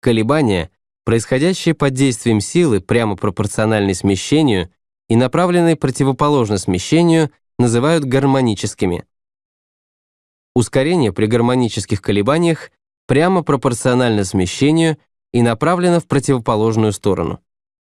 Колебания, происходящие под действием силы, прямо пропорциональной смещению и направленные противоположно смещению, называют гармоническими. Ускорение при гармонических колебаниях прямо пропорционально смещению и направлено в противоположную сторону.